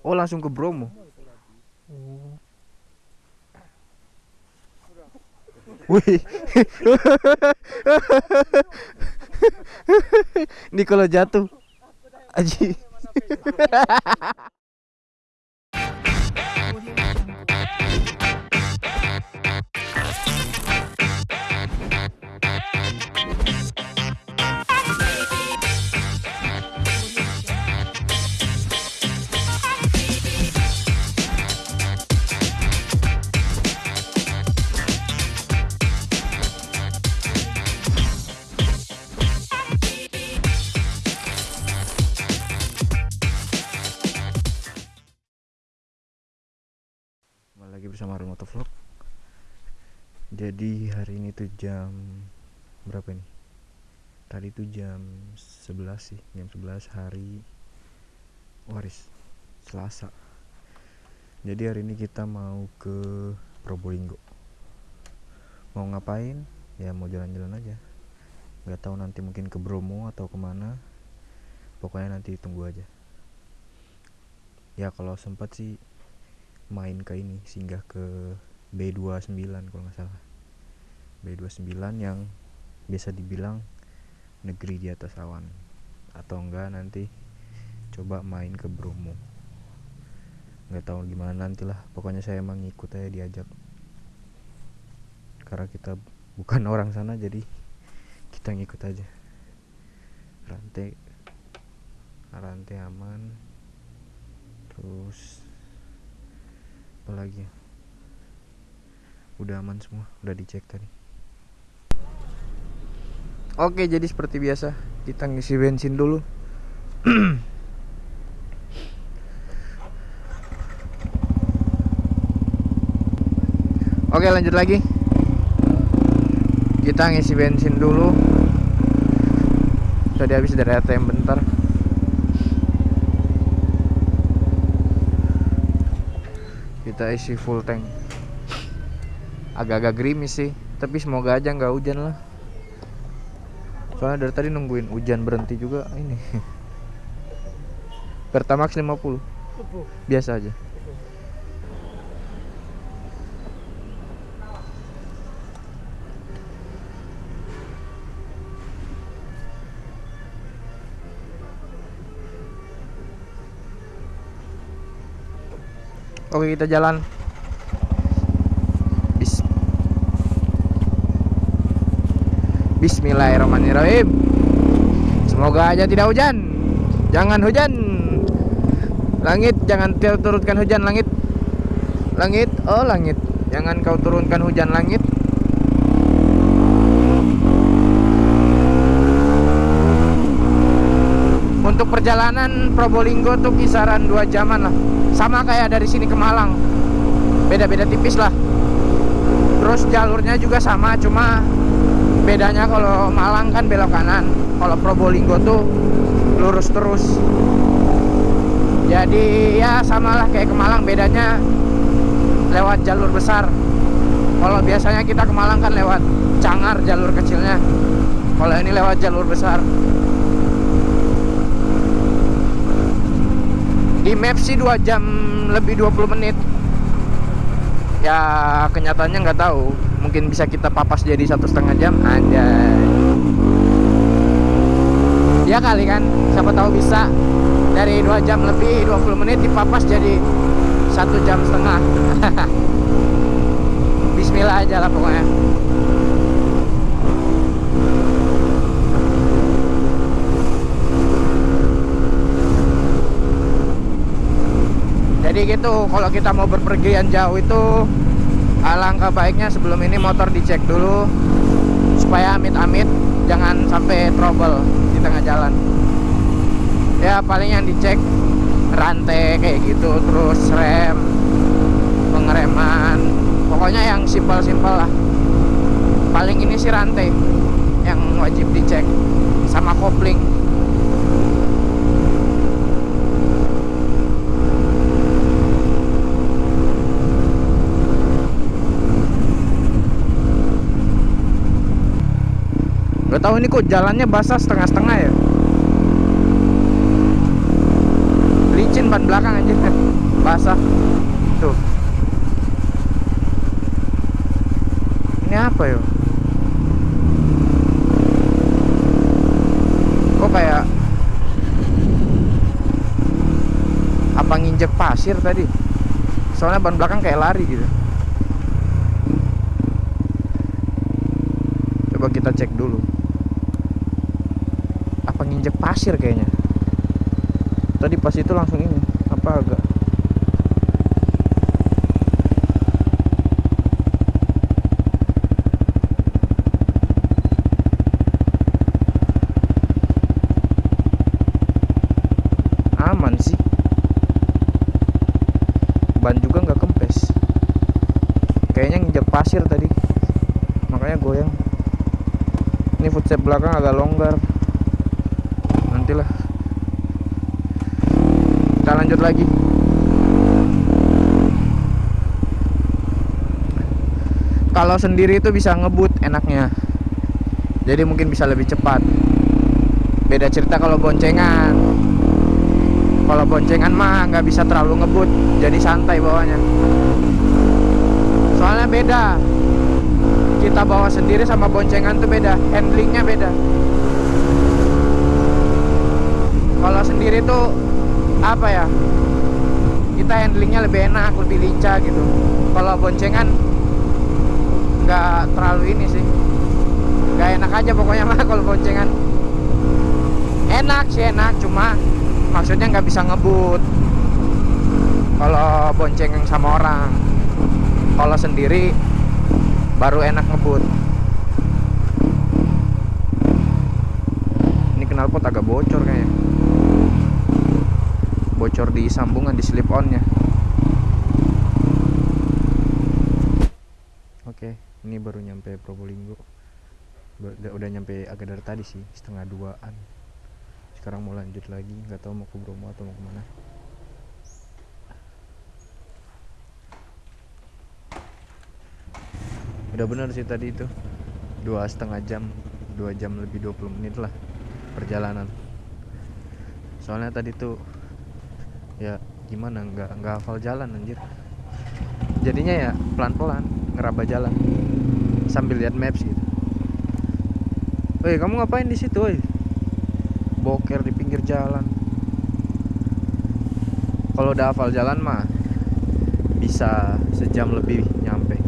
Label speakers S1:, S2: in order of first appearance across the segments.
S1: Oh langsung ke Bromo. Oh. Wih. Ini kalau jatuh. Aji. Bersama Arun Motovlog. Jadi hari ini tuh jam berapa nih? Tadi tuh jam 11 sih, jam 11 hari Waris Selasa. Jadi hari ini kita mau ke Probolinggo. Mau ngapain? Ya mau jalan-jalan aja. Gak tahu nanti mungkin ke Bromo atau ke mana. Pokoknya nanti tunggu aja. Ya kalau sempat sih main ke ini singgah ke B29 kalau nggak salah. B29 yang biasa dibilang negeri di atas awan. Atau enggak nanti coba main ke Bromo. Nggak tahu gimana nantilah pokoknya saya emang ngikut aja diajak. Karena kita bukan orang sana jadi kita ngikut aja. Rantai rantai aman. Terus apa lagi. Ya? udah aman semua udah dicek tadi. Oke jadi seperti biasa kita ngisi bensin dulu. Oke lanjut lagi. Kita ngisi bensin dulu. Tadi habis dari ATM bentar kita isi full tank. Agak-agak gerimis sih tapi semoga aja nggak hujan lah. Soalnya dari tadi nungguin hujan berhenti juga ini. Pertamax 50 biasa aja Oke kita jalan. Bis. Bismillahirrahmanirrahim. Semoga aja tidak hujan. Jangan hujan. Langit jangan turunkan hujan langit. Langit oh langit. Jangan kau turunkan hujan langit. Untuk perjalanan Probolinggo tuh kisaran 2 jaman lah sama kayak dari sini ke Malang. Beda-beda tipis lah. Terus jalurnya juga sama cuma bedanya kalau Malang kan belok kanan. Kalau Probolinggo tuh lurus terus. Jadi ya samalah kayak ke Malang bedanya lewat jalur besar. Kalau biasanya kita ke Malang kan lewat Cangar jalur kecilnya. Kalau ini lewat jalur besar di map sih 2 jam lebih 20 menit. Ya kenyataannya nggak tahu. Mungkin bisa kita papas jadi satu setengah jam aja ya kali kan siapa tahu bisa. Dari 2 jam lebih 20 menit dipapas jadi satu jam setengah. Bismillah aja lah pokoknya jadi gitu kalau kita mau berpergian jauh itu alangkah baiknya sebelum ini motor dicek dulu supaya amit-amit jangan sampai trouble di tengah jalan. Ya paling yang dicek rantai kayak gitu terus rem pengereman pokoknya yang simpel-simpel lah. Paling ini sih rantai yang wajib dicek sama kopling Gak tahu ini kok jalannya basah setengah-setengah ya. Licin ban belakang aja. basah. Tuh. Ini apa yo? Kok kayak apa nginjek pasir tadi? Soalnya ban belakang kayak lari gitu. Coba kita cek dulu pasir kayaknya. Tadi pas itu langsung ini apa agak? Aman sih. Ban juga nggak kempes. Kayaknya nginjek pasir tadi. Makanya goyang. Ini footstep belakang agak longgar nantilah kita lanjut lagi. Kalau sendiri itu bisa ngebut enaknya. Jadi mungkin bisa lebih cepat. Beda cerita kalau boncengan. Kalau boncengan mah nggak bisa terlalu ngebut jadi santai bawanya soalnya beda. Kita bawa sendiri sama boncengan tuh beda. Handlingnya beda kalau sendiri tuh apa ya kita handlingnya lebih enak lebih lincah gitu. Kalau boncengan nggak terlalu ini sih. Nggak enak aja pokoknya mah kalau boncengan. Enak sih enak cuma maksudnya nggak bisa ngebut. Kalau bonceng sama orang. Kalau sendiri baru enak ngebut. Ini knalpot agak bocor kayaknya bocor di sambungan di slip onnya. Oke ini baru nyampe Probolinggo. Udah, udah nyampe agak dari tadi sih setengah duaan. Sekarang mau lanjut lagi nggak tahu mau ke Bromo atau mau ke mana. Udah bener sih tadi itu. Dua setengah jam dua jam lebih 20 menit lah perjalanan. Soalnya tadi tuh ya gimana? Nggak nggak hafal jalan anjir. Jadinya ya pelan pelan ngeraba jalan. Sambil lihat maps gitu. Woi kamu ngapain di situ woi? Boker di pinggir jalan. Kalau udah hafal jalan mah bisa sejam lebih nyampe.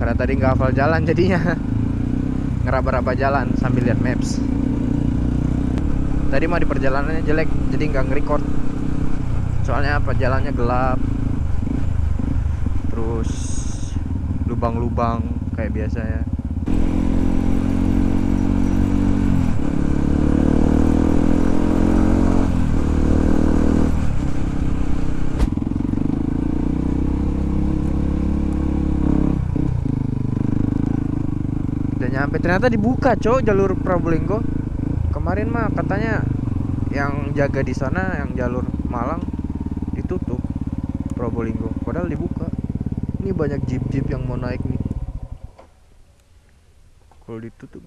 S1: Karena tadi nggak hafal jalan jadinya. Ngeraba-raba jalan sambil lihat maps. Tadi mah di perjalanannya jelek jadi nggak nge-record soalnya apa jalannya gelap. Terus lubang-lubang kayak biasa ya. Udah nyampe. Ternyata dibuka cok jalur Probolinggo. Kemarin mah katanya yang jaga di sana yang jalur Malang ditutup Probolinggo padahal dibuka ini banyak jeep-jeep yang mau naik nih. Kalau ditutup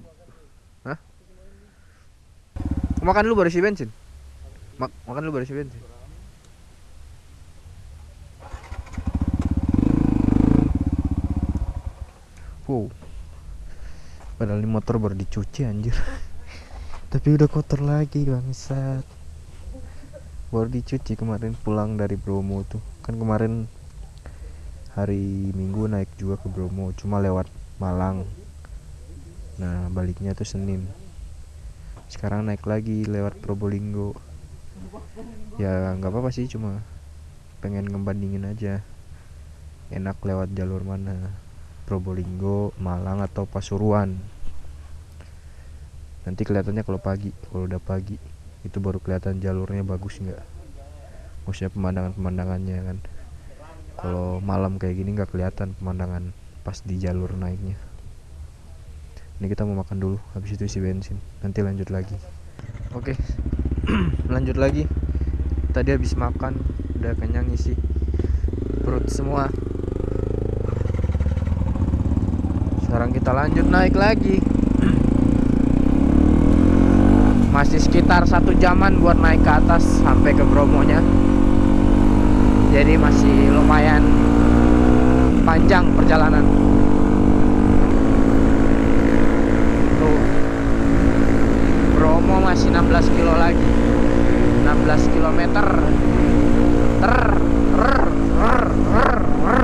S1: hah? Makan lu baru isi bensin. Mak makan lu baru isi bensin. Wow. Padahal ini motor baru dicuci anjir. Tapi udah kotor lagi bangsat. Baru dicuci kemarin pulang dari Bromo tuh. Kan kemarin hari Minggu naik juga ke Bromo cuma lewat Malang. Nah baliknya tuh Senin. Sekarang naik lagi lewat Probolinggo. Ya nggak apa-apa sih cuma pengen ngebandingin aja. Enak lewat jalur mana? Probolinggo Malang atau Pasuruan. Nanti kelihatannya kalau pagi kalau udah pagi itu baru kelihatan jalurnya bagus nggak? Maksudnya pemandangan pemandangannya kan kalau malam kayak gini nggak kelihatan pemandangan pas di jalur naiknya. Ini kita mau makan dulu habis itu isi bensin. Nanti lanjut lagi. Oke. Lanjut lagi. Tadi habis makan udah kenyang isi perut semua. Sekarang kita lanjut naik lagi. Masih sekitar satu jaman buat naik ke atas sampai ke Bromonya jadi masih lumayan panjang perjalanan. Tuh. Bromo masih 16 kilo lagi. 16 kilometer ter ter ter ter ter.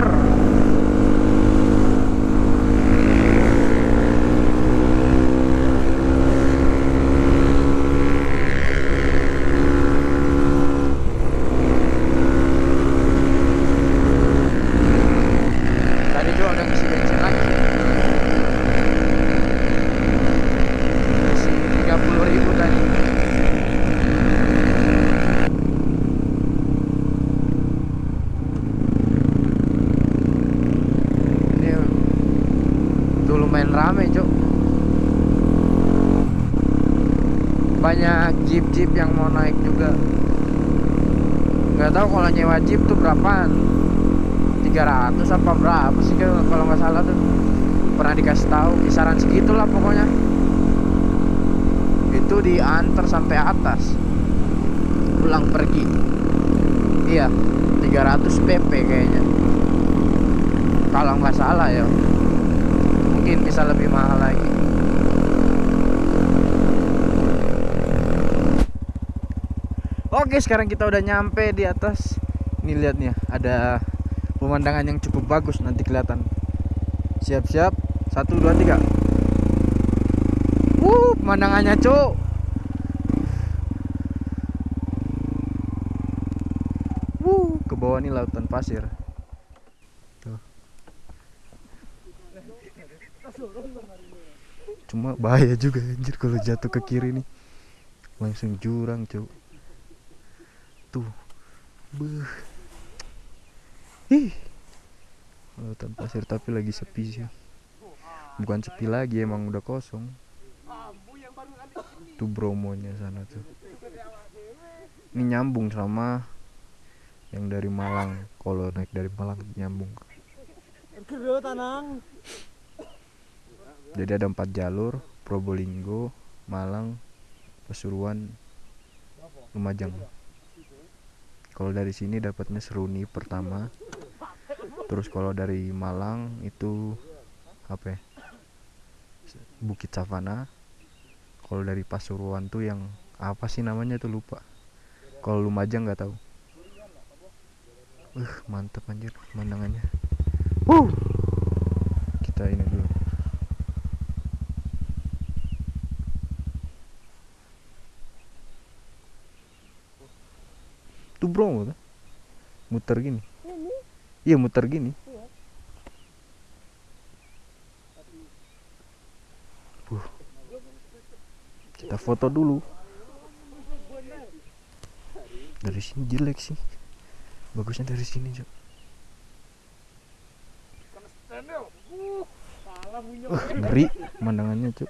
S1: Tadi juga udah ngisi bensin lagi. Ngisi 30 ribu tadi. Ini tuh lumayan rame, Cuk. Banyak jeep-jeep yang mau naik juga. Nggak tahu kalau nyewa jeep tuh berapaan. 300 apa berapa sih kalau kalau nggak salah tuh pernah dikasih tahu kisaran segitulah pokoknya itu diantar sampai atas pulang pergi iya 300 pp kayaknya kalau nggak salah ya mungkin bisa lebih mahal lagi Oke sekarang kita udah nyampe di atas. Ini lihat nih ada pemandangan yang cukup bagus nanti kelihatan. Siap-siap. Satu dua tiga. Wuh, pemandangannya cuk. Wuh, ke bawah nih lautan pasir. Tuh. cuma bahaya juga anjir kalau jatuh ke kiri nih. Langsung jurang cuk tuh Beuh. Ih. Lautan pasir tapi lagi sepi sih. Bukan sepi lagi emang udah kosong. Tuh Bromonya sana tuh. Ini nyambung sama yang dari Malang. Kalau naik dari Malang nyambung. Jadi ada empat jalur, Probolinggo, Malang, Pasuruan, Lumajang. Kalau dari sini dapatnya Seruni pertama. Terus kalau dari Malang itu apa ya? Bukit Savana. Kalau dari Pasuruan tuh yang apa sih namanya tuh lupa. Kalau Lumajang nggak tahu. Uh, mantep anjir pemandangannya. Wuh. Kita ini dulu. Tuh bro, tuh. Muter gini. Iya muter gini. Buh. Kita foto dulu. Dari sini jelek sih. Bagusnya dari sini, Cok. Wah, ngeri pemandangannya, Cok.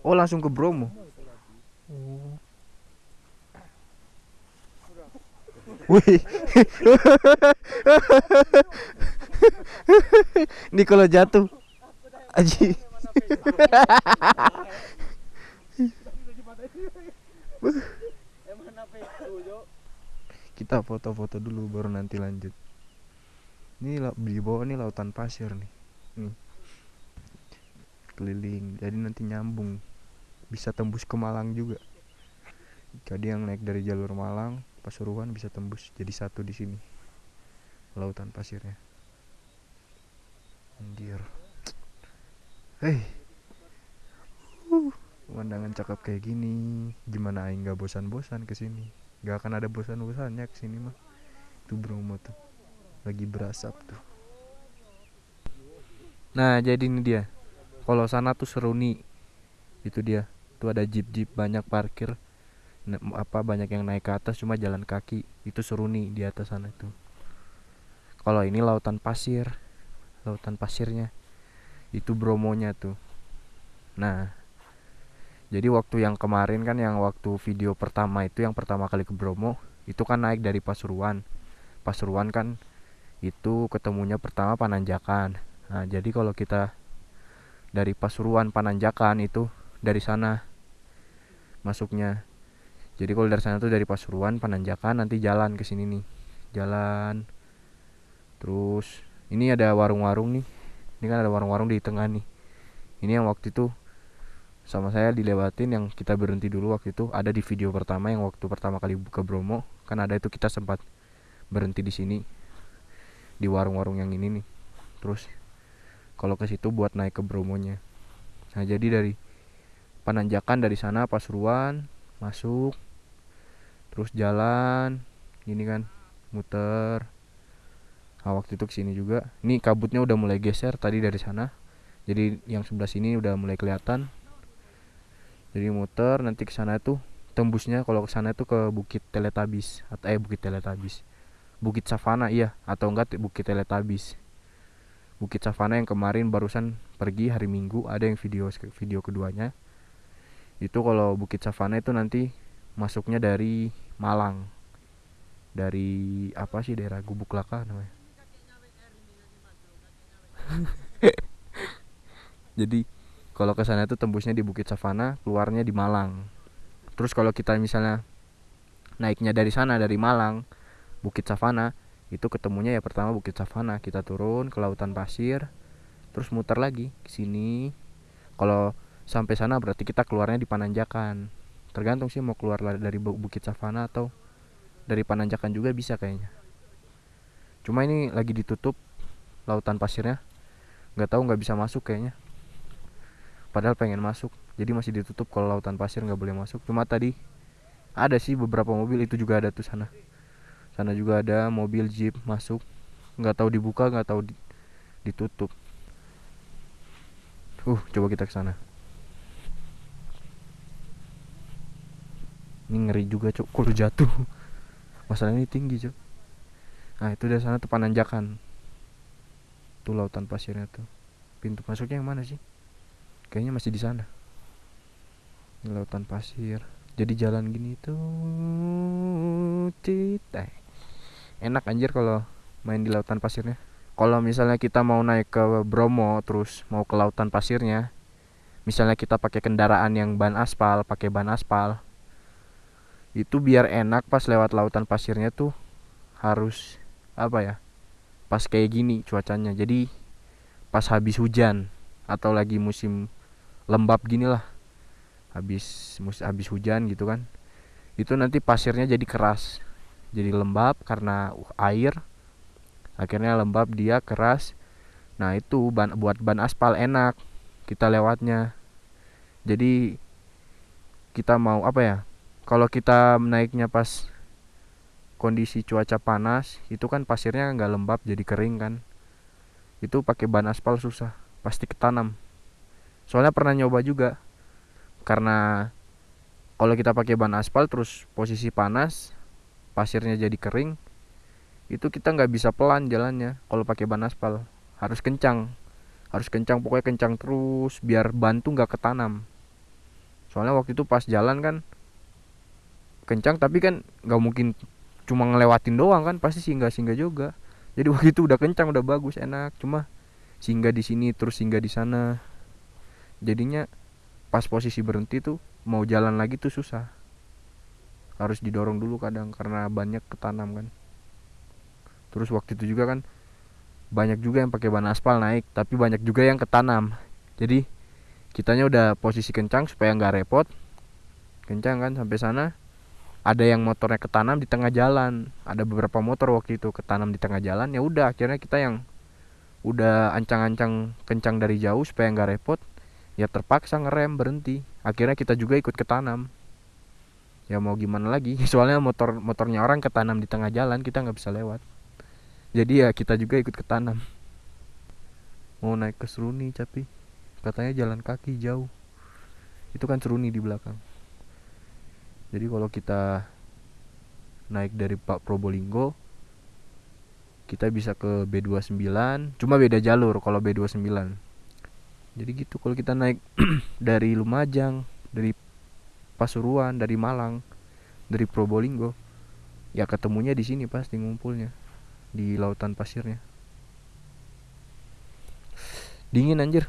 S1: Oh langsung ke Bromo. Oh. Wih. Ini kalau jatuh. Aji. Kita foto-foto dulu baru nanti lanjut. Ini di bawah nih lautan pasir nih. Nih. Keliling. Jadi nanti nyambung. Bisa tembus ke Malang juga. Jadi yang naik dari jalur Malang, Pasuruan bisa tembus jadi satu di sini. Lautan pasirnya. Anjir. Hei. Uh, pemandangan cakep kayak gini. Gimana aing gak bosan-bosan ke sini? Gak akan ada bosan-bosannya ke sini mah. Itu Bromo tuh. Lagi berasap tuh. Nah, jadi ini dia. Kalau sana tuh Seruni. itu dia itu ada jeep jeep banyak parkir. Apa banyak yang naik ke atas cuma jalan kaki. Itu seru nih di atas sana itu. Kalau ini lautan pasir lautan pasirnya. Itu bromonya tuh. Nah jadi waktu yang kemarin kan yang waktu video pertama itu yang pertama kali ke Bromo itu kan naik dari Pasuruan. Pasuruan kan itu ketemunya pertama Pananjakan. Nah jadi kalau kita dari Pasuruan Pananjakan itu dari sana masuknya. Jadi kalau dari sana tuh dari Pasuruan Pananjakan nanti jalan ke sini nih. Jalan. Terus ini ada warung-warung nih. Ini kan ada warung-warung di tengah nih. Ini yang waktu itu sama saya dilewatin yang kita berhenti dulu waktu itu. Ada di video pertama yang waktu pertama kali buka Bromo. Kan ada itu kita sempat berhenti di sini. Di warung-warung yang ini nih. Terus kalau ke situ buat naik ke Bromonya. Nah jadi dari Pananjakan dari sana Pasuruan masuk terus jalan gini kan muter. Nah, waktu itu ke sini juga. Ini kabutnya udah mulai geser tadi dari sana. Jadi yang sebelah sini udah mulai kelihatan. Jadi muter nanti ke sana itu tembusnya kalau ke sana itu ke Bukit Teletabis atau eh Bukit Teletabis. Bukit Savana iya. Atau enggak Bukit Teletabis. Bukit Savana yang kemarin barusan pergi hari Minggu ada yang video video keduanya itu kalau Bukit Savana itu nanti masuknya dari Malang. Dari apa sih daerah Gubuk Laka namanya? Jadi kalau ke sana itu tembusnya di Bukit Savana keluarnya di Malang. Terus kalau kita misalnya naiknya dari sana dari Malang Bukit Savana itu ketemunya ya pertama Bukit Savana. Kita turun ke lautan pasir terus muter lagi ke sini. Kalau sampai sana berarti kita keluarnya di Pananjakan. Tergantung sih mau keluar dari Bukit Savana atau dari Pananjakan juga bisa kayaknya. Cuma ini lagi ditutup lautan pasirnya. Nggak tahu nggak bisa masuk kayaknya. Padahal pengen masuk. Jadi masih ditutup kalau lautan pasir nggak boleh masuk. Cuma tadi ada sih beberapa mobil itu juga ada tuh sana. Sana juga ada mobil jeep masuk. Nggak tahu dibuka nggak tahu di, ditutup. Uh coba kita ke sana ini ngeri juga cok kalau jatuh? Masalah ini tinggi cok nah itu dari sana tuh pananjakan. Tuh lautan pasirnya tuh. Pintu masuknya yang mana sih? Kayaknya masih di sana. Di lautan pasir. Jadi jalan gini tuh titai enak anjir kalau main di lautan pasirnya. Kalau misalnya kita mau naik ke Bromo terus mau ke lautan pasirnya misalnya kita pakai kendaraan yang ban aspal pakai ban aspal itu biar enak pas lewat lautan pasirnya tuh harus apa ya pas kayak gini cuacanya. Jadi pas habis hujan atau lagi musim lembab gini lah habis mus habis hujan gitu kan itu nanti pasirnya jadi keras jadi lembab karena air akhirnya lembab dia keras. Nah itu ban buat ban aspal enak kita lewatnya. Jadi kita mau apa ya kalau kita naiknya pas kondisi cuaca panas itu kan pasirnya nggak lembab jadi kering kan. Itu pakai ban aspal susah pasti ketanam. Soalnya pernah nyoba juga karena kalau kita pakai ban aspal terus posisi panas pasirnya jadi kering itu kita nggak bisa pelan jalannya kalau pakai ban aspal. Harus kencang harus kencang pokoknya kencang terus biar ban tuh nggak ketanam. Soalnya waktu itu pas jalan kan kencang tapi kan nggak mungkin cuma ngelewatin doang kan pasti singgah singgah juga. Jadi waktu itu udah kencang udah bagus enak. Cuma singgah di sini terus singgah di sana. Jadinya pas posisi berhenti tuh mau jalan lagi tuh susah. Harus didorong dulu kadang karena banyak ketanam kan. Terus waktu itu juga kan banyak juga yang pakai ban aspal naik tapi banyak juga yang ketanam. Jadi kitanya udah posisi kencang supaya nggak repot. Kencang kan sampai sana ada yang motornya ketanam di tengah jalan. Ada beberapa motor waktu itu ketanam di tengah jalan ya udah akhirnya kita yang udah ancang-ancang kencang dari jauh supaya nggak repot ya terpaksa ngerem berhenti. Akhirnya kita juga ikut ketanam. Ya mau gimana lagi? Soalnya motor motornya orang ketanam di tengah jalan kita nggak bisa lewat. Jadi ya kita juga ikut ketanam. Mau naik ke Seruni tapi katanya jalan kaki jauh. Itu kan Seruni di belakang jadi kalau kita naik dari Pak Probolinggo kita bisa ke B29 cuma beda jalur kalau B29 jadi gitu kalau kita naik dari Lumajang dari Pasuruan dari Malang dari Probolinggo ya ketemunya di sini pasti ngumpulnya di lautan pasirnya. Dingin anjir.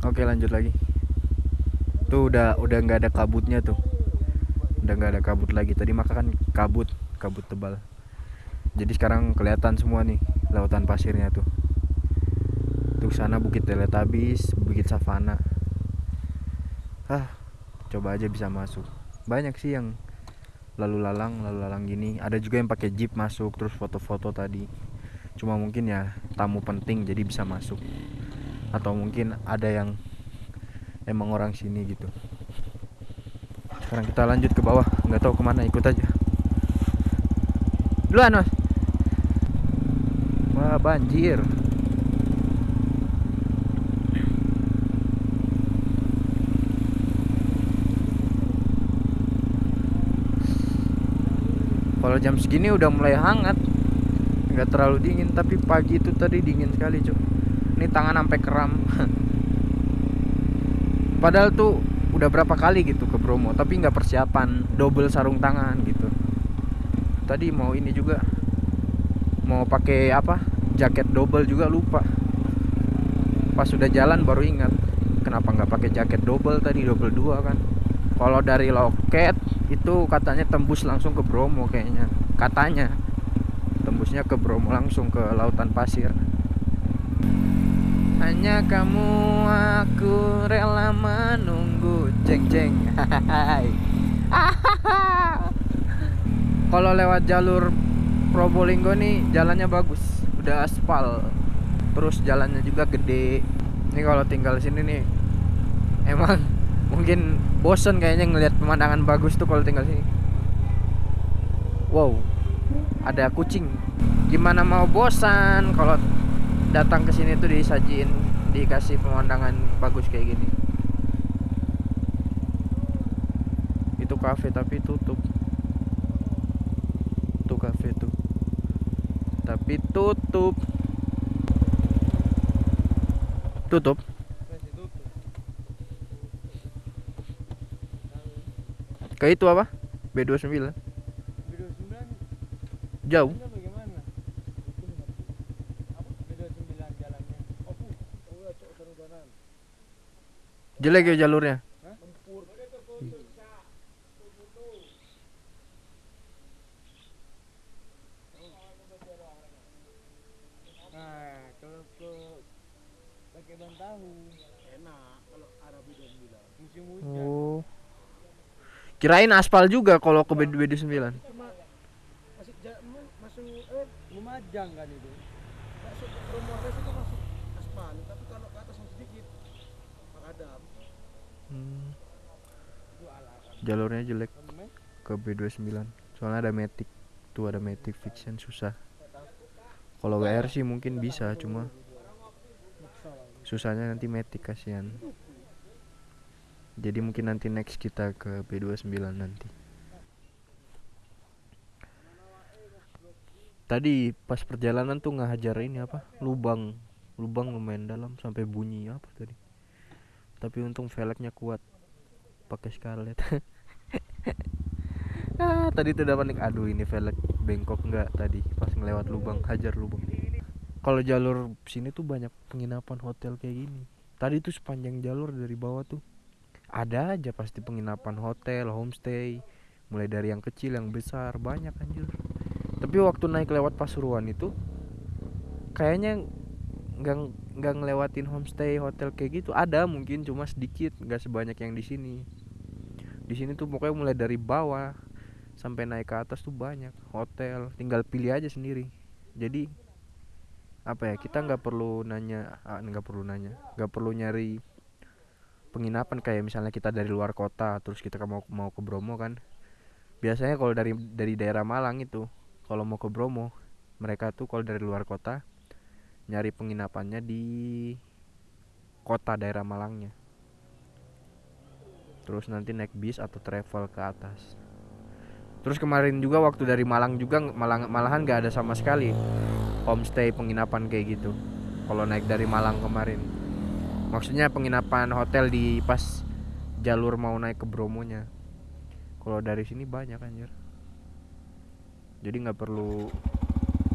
S1: Oke lanjut lagi tuh udah udah nggak ada kabutnya tuh. Udah nggak ada kabut lagi. Tadi maka kan kabut kabut tebal. Jadi sekarang kelihatan semua nih lautan pasirnya tuh. Tuh sana bukit teletabis bukit savana. Ah coba aja bisa masuk. Banyak sih yang lalu lalang lalu lalang gini. Ada juga yang pakai jeep masuk terus foto-foto tadi. Cuma mungkin ya tamu penting jadi bisa masuk. Atau mungkin ada yang emang orang sini gitu. Sekarang kita lanjut ke bawah. Nggak tahu ke mana ikut aja. Duluan mas. Wah banjir. Kalau jam segini udah mulai hangat. Nggak terlalu dingin tapi pagi itu tadi dingin sekali cuy ini tangan sampai kram padahal tuh udah berapa kali gitu ke Bromo tapi nggak persiapan double sarung tangan gitu. Tadi mau ini juga mau pakai apa jaket double juga lupa. Pas sudah jalan baru ingat kenapa nggak pakai jaket double tadi double dua kan. Kalau dari loket itu katanya tembus langsung ke Bromo kayaknya. Katanya tembusnya ke Bromo langsung ke lautan pasir hanya kamu aku rela menunggu. Ceng ceng. Kalau lewat jalur Probolinggo nih jalannya bagus. Udah aspal. Terus jalannya juga gede. Ini kalau tinggal sini nih emang mungkin bosen kayaknya ngelihat pemandangan bagus tuh kalau tinggal sini. Wow. Ada kucing. Gimana mau bosan kalau datang ke sini tuh disajiin dikasih pemandangan bagus kayak gini. Itu kafe tapi tutup. Tuh kafe tuh. Tapi tutup. Tutup. Ke itu apa? B29 jauh jelek ya jalurnya
S2: Nah, kalau ke pakai ban tahu enak kalau arah beda sembilan musim hujan.
S1: oh kirain aspal juga kalau ke B29
S2: Cuma masih ja- mu- masuk eh Lumajang kan itu. Masuk ke Promores itu masuk aspal, tapi kalau ke atas yang sedikit makadam.
S1: Hmm,
S2: Itu ala kan.
S1: Jalurnya jelek. Ke B29 soalnya ada Matic tuh ada Matic Fiction susah. Kalau WR sih mungkin bisa cuma susahnya nanti Matic kasihan. Jadi mungkin nanti next kita ke B29 nanti. Tadi pas perjalanan tuh ngajar ini apa? Lubang. Lubang lumayan dalam sampai bunyi apa tadi? Tapi untung velgnya kuat pakai scarlet ah tadi tuh udah panik aduh ini velg bengkok nggak tadi? Pas ngelewat lubang hajar lubang. Kalau jalur sini tuh banyak penginapan hotel kayak gini. Tadi tuh sepanjang jalur dari bawah tuh ada aja pasti penginapan hotel homestay. Mulai dari yang kecil yang besar banyak anjir. Tapi waktu naik lewat Pasuruan itu kayaknya nggak nggak ngelewatin homestay hotel kayak gitu. Ada mungkin cuma sedikit nggak sebanyak yang di sini di sini tuh pokoknya mulai dari bawah sampai naik ke atas tuh banyak hotel tinggal pilih aja sendiri. Jadi apa ya kita nggak perlu nanya ah, nggak perlu nanya nggak perlu nyari penginapan kayak misalnya kita dari luar kota terus kita mau mau ke Bromo kan. Biasanya kalau dari dari daerah Malang itu kalau mau ke Bromo mereka tuh kalau dari luar kota nyari penginapannya di kota daerah Malangnya terus nanti naik bis atau travel ke atas. Terus kemarin juga waktu dari Malang juga malang malahan gak ada sama sekali homestay penginapan kayak gitu. Kalau naik dari Malang kemarin. Maksudnya penginapan hotel di pas jalur mau naik ke Bromonya. Kalau dari sini banyak anjir. Jadi nggak perlu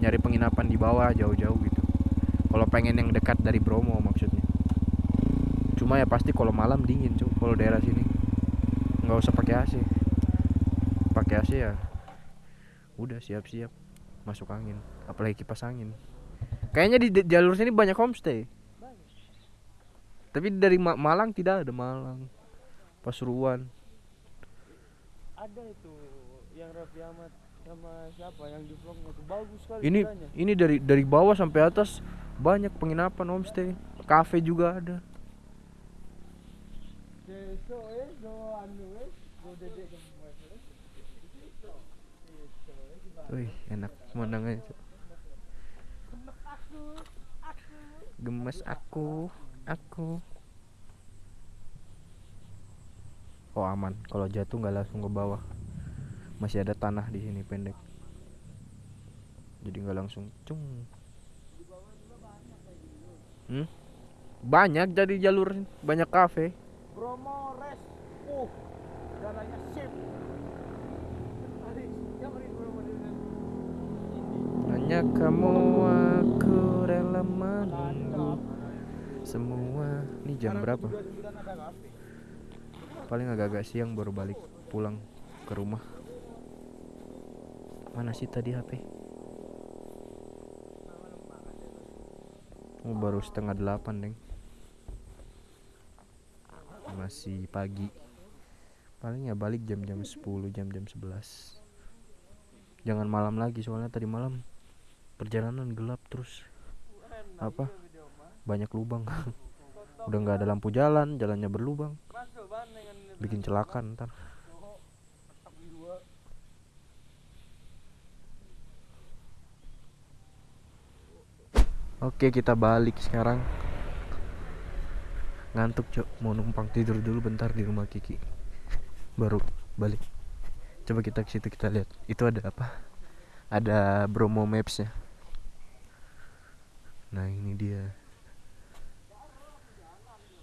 S1: nyari penginapan di bawah jauh-jauh gitu. Kalau pengen yang dekat dari Bromo maksudnya. Cuma ya pasti kalau malam dingin cuy kalau daerah sini nggak usah pakai AC pakai AC ya udah siap-siap. Masuk angin apalagi kipas angin. Kayaknya di jalur sini banyak homestay.
S2: Banyak.
S1: tapi dari Ma- Malang tidak ada Malang. Pasuruan.
S2: Ada itu yang Raffi Ahmad sama siapa yang di vlognya itu. Bagus sekali
S1: ini ini dari dari bawah sampai atas banyak penginapan homestay. Kafe juga ada
S2: Deso eh, do anu eh, do dede gemes eh. Deso. Deso eh, gimana?
S1: Wih enak pemandangannya
S2: aku.
S1: gemes aku aku oh aman kalau jatuh nggak langsung ke bawah masih ada tanah di sini pendek jadi nggak langsung cung hmm? banyak jadi jalur banyak kafe
S2: Bromo Res. Uh, jalannya sip. Tadi siapa nih Bromo dengan ini?
S1: Hanya kamu aku rela menunggu. Semua. Ini jam berapa?
S2: 29 ada kafe.
S1: paling agak-agak siang baru balik pulang ke rumah. Mana sih tadi HP oh, baru setengah delapan deng. Masih pagi. Paling ya balik jam-jam 10 jam-jam 11 jangan malam lagi soalnya tadi malam perjalanan gelap terus. Apa? banyak lubang. Udah nggak ada lampu jalan jalannya berlubang. Bikin celaka ntar. Oke kita balik sekarang. Ngantuk cok. Mau numpang tidur dulu bentar di rumah Kiki. Baru balik. Coba kita ke situ kita lihat. Itu ada apa? Ada Bromo Maps nya nah ini dia.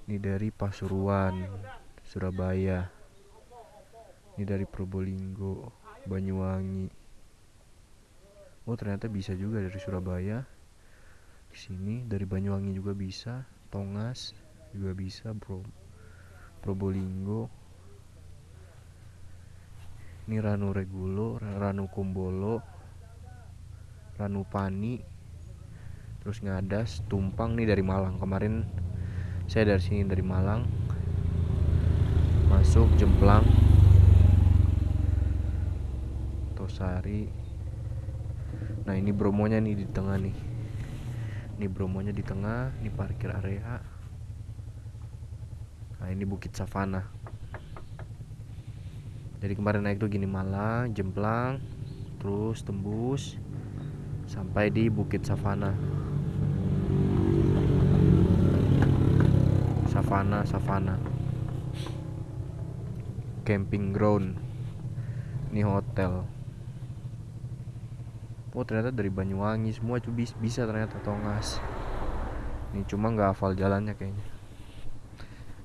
S1: Ini dari Pasuruan Surabaya. Ini dari Probolinggo Banyuwangi. Oh ternyata bisa juga dari Surabaya. Ke sini dari Banyuwangi juga bisa. Tongas juga bisa bro Probolinggo. Ini Ranu Regulo Ra- Ranu Kumbolo Ranu Pani terus Ngadas Tumpang nih dari Malang. Kemarin saya dari sini dari Malang. Masuk Jemplang. Tosari. Nah ini Bromonya nih di tengah nih. Ini Bromonya di tengah ini parkir area. Nah ini Bukit Savana. Jadi kemarin naik tuh gini Malang Jemplang terus tembus sampai di Bukit Savana Savana Savana camping ground. Ini hotel. Oh ternyata dari Banyuwangi semua tuh bis- bisa ternyata Tongas. Ini cuma nggak hafal jalannya kayaknya.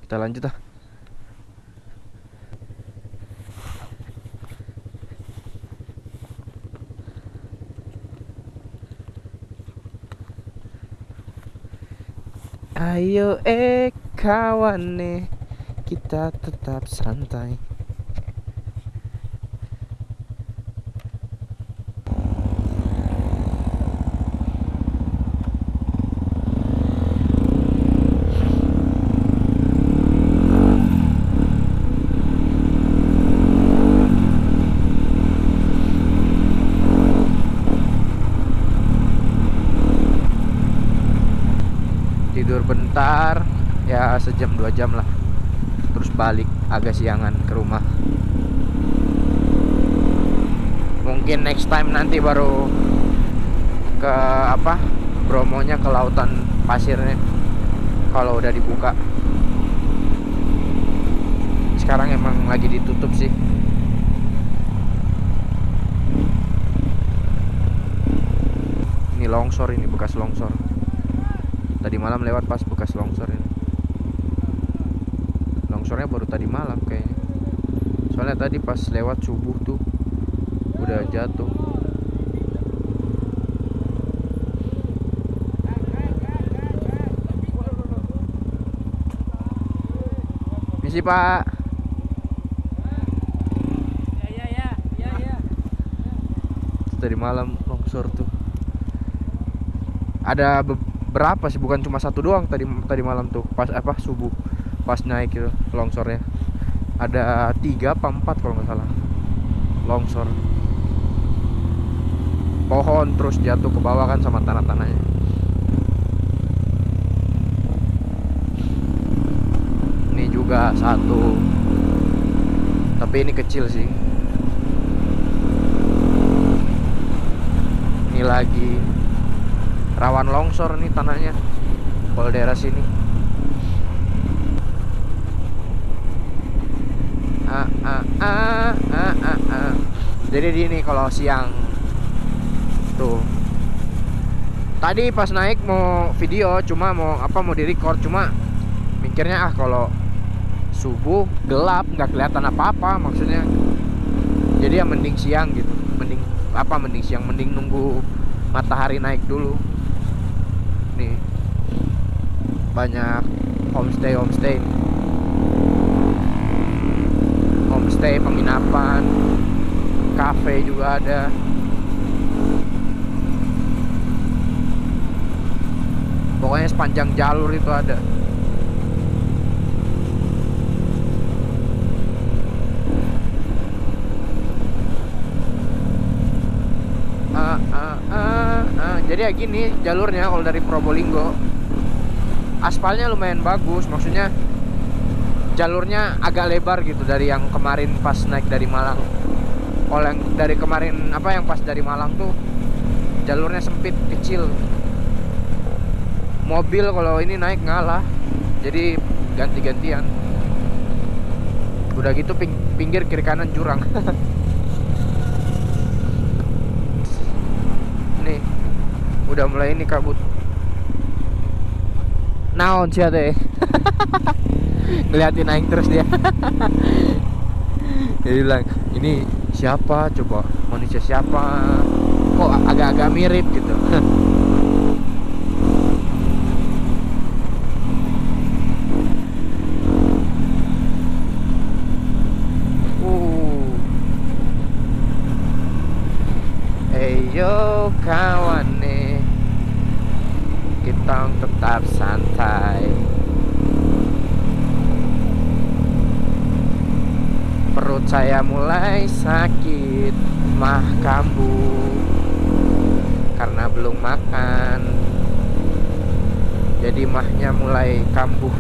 S1: Kita lanjut ah. Ayo eh kawane kita tetap santai. Tidur bentar ya sejam dua jam lah. Terus balik agak siangan ke rumah. Mungkin next time nanti baru ke apa Bromonya ke lautan pasirnya kalau udah dibuka. Sekarang emang lagi ditutup sih. Ini longsor ini bekas longsor. Tadi malam lewat pas bekas longsor ini longsornya baru tadi malam kayaknya. Soalnya tadi pas lewat subuh tuh udah jatuh. Misi pak.
S2: Ya ya ya ya.
S1: Tadi malam longsor tuh. Ada beberapa sih? Bukan cuma satu doang tadi tadi malam tuh pas apa subuh pas naik itu longsornya. Ada tiga apa empat kalau nggak salah. Longsor. Pohon terus jatuh ke bawah kan sama tanah-tanahnya. Ini juga satu. Tapi ini kecil sih. Ini lagi rawan longsor nih tanahnya. Kalau daerah sini ah, ah, ah, ah, jadi gini kalau siang. Tuh. Tadi pas naik mau video cuma mau apa mau di record cuma mikirnya ah kalau subuh gelap nggak kelihatan apa-apa maksudnya. Jadi ya mending siang gitu. Mending apa mending siang mending nunggu matahari naik dulu. Nih. Banyak homestay homestay homestay penginapan cafe juga ada. Pokoknya sepanjang jalur itu ada. Ah, ah, ah. jadi ya gini jalurnya kalau dari Probolinggo. Aspalnya lumayan bagus maksudnya jalurnya agak lebar gitu dari yang kemarin pas naik dari Malang. Kalau dari kemarin apa yang pas dari Malang tuh jalurnya sempit kecil. Mobil kalau ini naik ngalah jadi ganti-gantian. Udah gitu ping pinggir kiri kanan jurang. Nih udah mulai ini kabut naon sih teh ngeliatin aing terus dia. Dia bilang ini siapa? Coba manusia siapa? Kok agak-agak mirip gitu. Uh. Eyo kawan nih. Kita tetap santai Perut saya mulai sakit Mah kambuh. Karena belum makan. Jadi mahnya mulai kambuh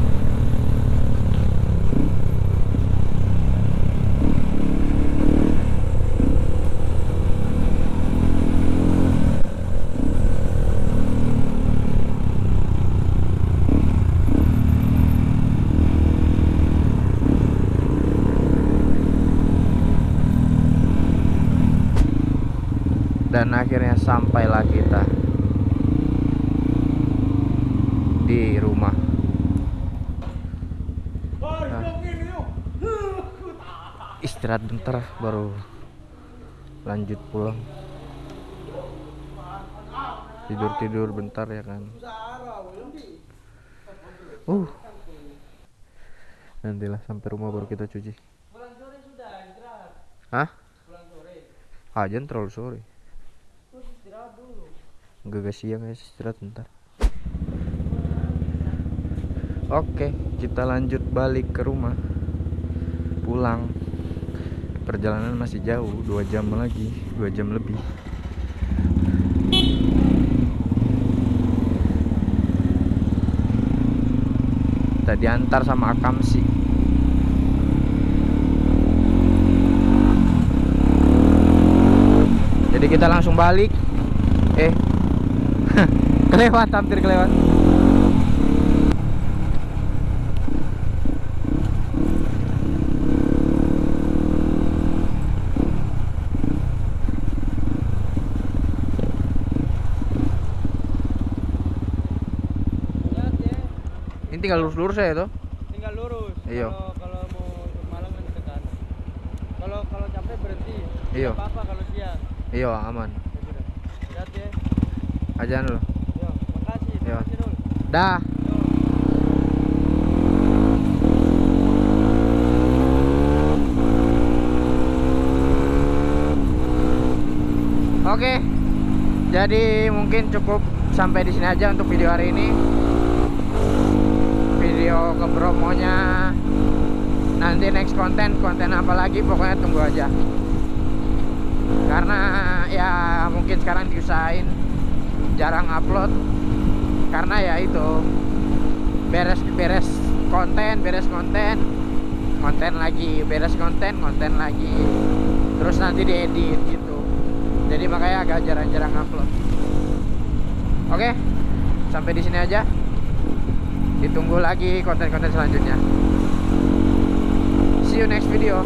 S1: dan akhirnya sampailah kita di rumah. Nah. istirahat bentar baru lanjut pulang. Tidur tidur bentar ya kan. Uh. Nantilah sampai rumah baru kita cuci. Hah? Ajan terlalu sore. Gak siang ya istirahat bentar. Oke kita lanjut balik ke rumah. Pulang. Perjalanan masih jauh 2 jam lagi 2 jam lebih. Kita diantar sama Akam sih. Jadi kita langsung balik. Eh kelewat hampir kelewat. Ini tinggal lurus-lurus ya itu
S2: tinggal lurus.
S1: Iya.
S2: Kalau mau ke Malang nanti ke kanan. Kalau kalau capek berhenti.
S1: Iya.
S2: Apa-apa kalau siang.
S1: Iya aman.
S2: Iya, ya, hati ya. Loh
S1: Dah. Oke. Jadi mungkin cukup sampai di sini aja untuk video hari ini. Video ke Bromonya nanti next konten konten apa lagi pokoknya tunggu aja. Karena ya mungkin sekarang diusahain jarang upload karena ya itu beres beres konten beres konten konten lagi beres konten konten lagi terus nanti diedit gitu. Jadi makanya agak jarang-jarang upload. Oke sampai di sini aja. Ditunggu lagi konten-konten selanjutnya. See you next video